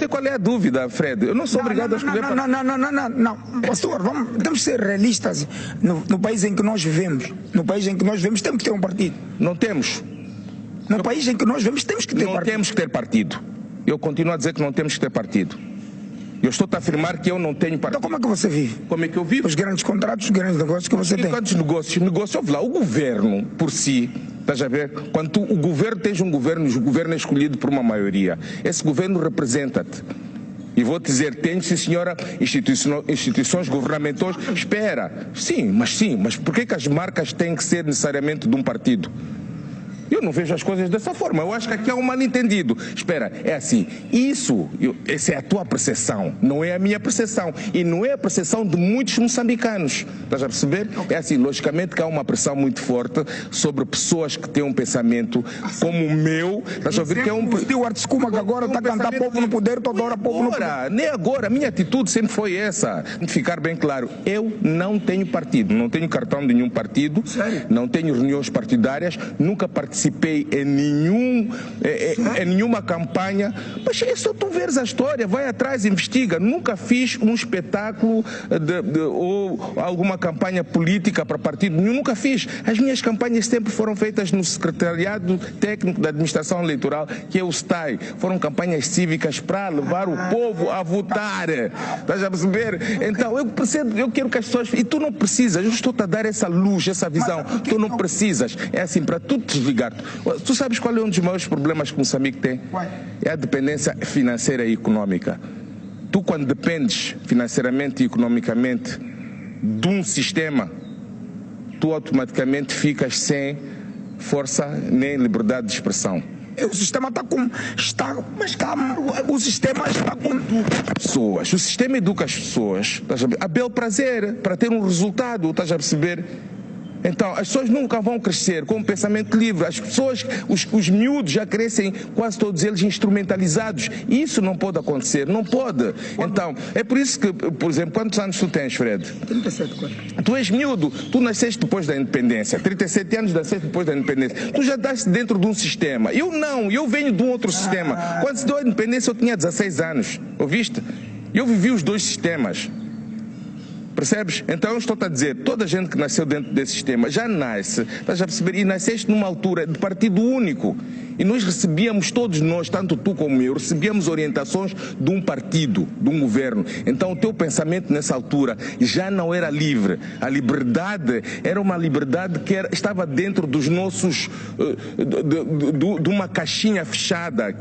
sei qual é a dúvida, Fred. Eu não sou Não, obrigado não, a escolher. não, não, não, não, não, não, não. Pastor, vamos, temos que ser realistas no, no país em que nós vivemos. No país em que nós vivemos, temos que ter um partido. Não temos. No país em que nós vivemos, temos que ter Não partido. temos que ter partido. Eu continuo a dizer que não temos que ter partido. Eu estou a afirmar que eu não tenho Então, partido. como é que você vive? Como é que eu vivo? Os grandes contratos, os grandes negócios que você E tem. quantos negócios? Negócio, ouve lá, o governo por si, estás a ver? Quando tu- o governo tens um governo, o governo é escolhido por uma maioria. Esse governo representa-te. E vou dizer, tem sim senhora instituições governamentais. Espera, sim, mas sim, mas por que as marcas têm que ser necessariamente de um partido? Eu não vejo as coisas dessa forma. Eu acho que aqui há um mal-entendido. Espera, é assim. Isso, eu- essa é a tua percepção, não é a minha percepção. E não é a percepção de muitos moçambicanos. Estás a perceber? É assim, logicamente que há uma pressão muito forte sobre pessoas que têm um pensamento como o meu. Estás a ver que é um. O Stewart que agora está a cantar povo no poder, toda hora povo no poder. Nem agora, a minha atitude sempre foi essa. De ficar bem claro, eu não tenho partido, não tenho cartão de nenhum partido, Sério? não tenho reuniões partidárias, nunca participei em, nenhum, eh, eh, em nenhuma campanha. Mas é só tu veres a história, vai atrás, investiga. Nunca fiz um espetáculo de- de- ou alguma campanha política para partido nenhum, nunca fiz. As minhas campanhas sempre foram feitas no Secretariado Técnico da Administração Eleitoral, que é o STAI. Foram campanhas cívicas para levar o povo a votar. Estás a perceber? Então, eu percebo, eu quero que as pessoas. E tu não precisas, eu estou-te a dar essa luz, essa visão. Tu não precisas. É assim, para tu te Tu sabes qual é um dos maiores problemas que Moçambique tem? É a dependência financeira e econômica. Tu, quando dependes financeiramente e economicamente de um sistema, tu automaticamente ficas sem força nem liberdade de expressão. O sistema está com. Está, mas calma, o sistema está com. pessoas. O sistema educa as pessoas a bel prazer para ter um resultado, estás a perceber? Então, as pessoas nunca vão crescer com um pensamento livre. As pessoas, os, os miúdos já crescem, quase todos eles instrumentalizados. Isso não pode acontecer, não pode. Então, é por isso que, por exemplo, quantos anos tu tens, Fred? 37 coisas. Tu és miúdo, tu nasceste depois da independência, 37 anos nasceste depois da independência. Tu já estás dentro de um sistema. Eu não, eu venho de um outro sistema. Quando se deu a independência eu tinha 16 anos, ouviste? Eu vivi os dois sistemas. Percebes? Então eu estou-te a dizer, toda a gente que nasceu dentro desse sistema já nasce, estás a perceber? E nasceste numa altura de partido único. E nós recebíamos, todos nós, tanto tu como eu, recebíamos orientações de um partido, de um governo. Então o teu pensamento nessa altura já não era livre. A liberdade era uma liberdade que era- estava dentro dos nossos, eh, de, de- de- uma caixinha fechada.